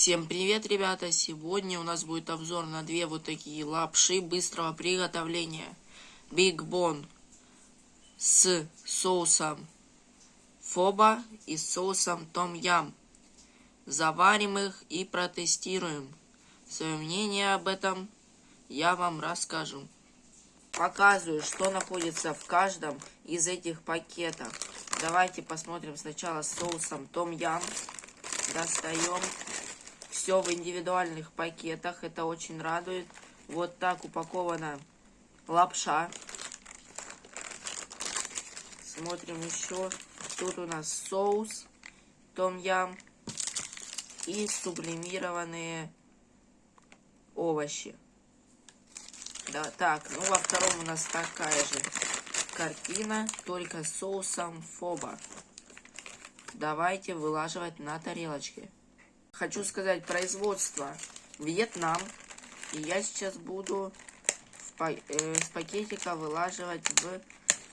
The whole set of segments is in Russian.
Всем привет, ребята! Сегодня у нас будет обзор на две вот такие лапши быстрого приготовления. Big Bon с соусом фоба и соусом том ям. Заварим их и протестируем. Свое мнение об этом я вам расскажу. Показываю, что находится в каждом из этих пакетов. Давайте посмотрим сначала с соусом том ям. Достаем все в индивидуальных пакетах. Это очень радует. Вот так упакована лапша. Смотрим еще. Тут у нас соус том-ям и сублимированные овощи. Да, так, ну во втором у нас такая же картина, только соусом фоба. Давайте вылаживать на тарелочке хочу сказать, производство Вьетнам. И я сейчас буду э, с пакетика вылаживать в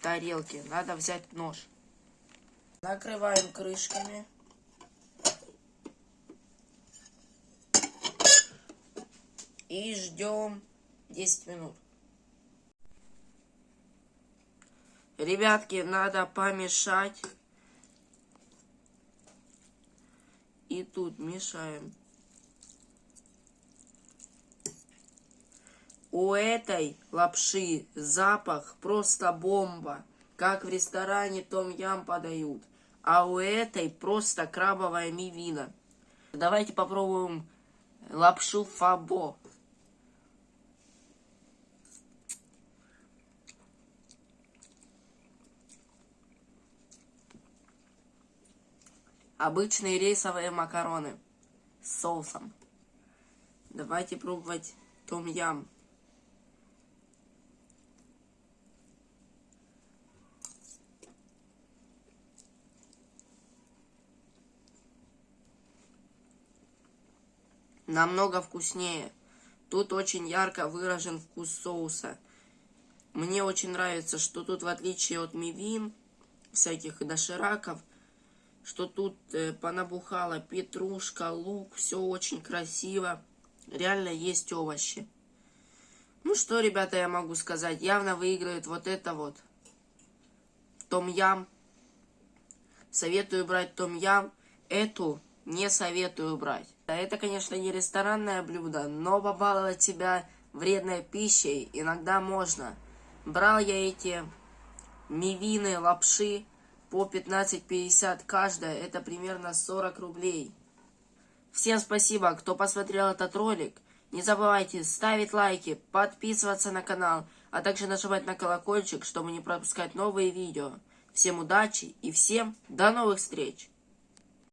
тарелки. Надо взять нож. Накрываем крышками. И ждем 10 минут. Ребятки, надо помешать И тут мешаем. У этой лапши запах просто бомба. Как в ресторане Том Ям подают. А у этой просто крабовая мивина. Давайте попробуем лапшу фабо. Обычные рейсовые макароны с соусом. Давайте пробовать том-ям. Намного вкуснее. Тут очень ярко выражен вкус соуса. Мне очень нравится, что тут в отличие от мивин, всяких дошираков, что тут э, понабухала петрушка, лук, все очень красиво. Реально есть овощи. Ну что, ребята, я могу сказать, явно выигрывает вот это вот. Том-ям. Советую брать том-ям. Эту не советую брать. Это, конечно, не ресторанное блюдо, но побаловать себя вредной пищей иногда можно. Брал я эти мивины, лапши, по 15.50 каждая, это примерно 40 рублей. Всем спасибо, кто посмотрел этот ролик. Не забывайте ставить лайки, подписываться на канал, а также нажимать на колокольчик, чтобы не пропускать новые видео. Всем удачи и всем до новых встреч!